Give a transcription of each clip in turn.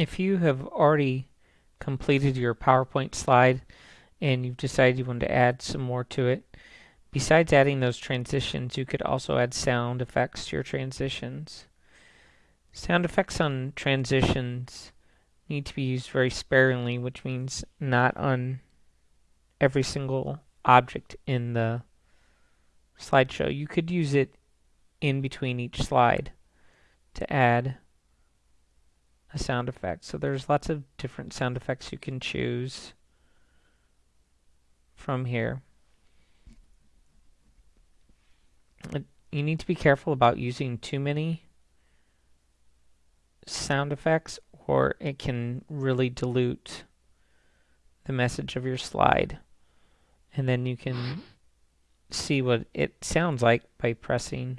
if you have already completed your PowerPoint slide and you've decided you want to add some more to it, besides adding those transitions, you could also add sound effects to your transitions. Sound effects on transitions need to be used very sparingly, which means not on every single object in the slideshow. You could use it in between each slide to add a sound effect. So there's lots of different sound effects you can choose from here. You need to be careful about using too many sound effects or it can really dilute the message of your slide. And then you can see what it sounds like by pressing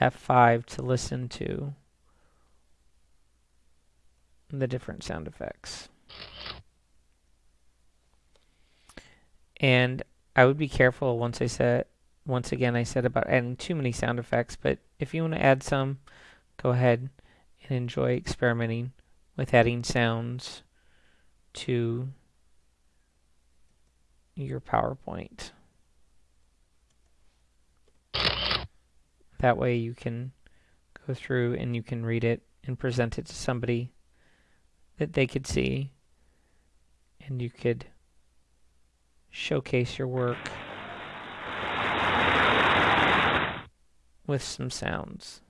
F5 to listen to the different sound effects. And I would be careful once I said, once again I said about adding too many sound effects, but if you want to add some, go ahead and enjoy experimenting with adding sounds to your PowerPoint. That way you can go through and you can read it and present it to somebody that they could see and you could showcase your work with some sounds.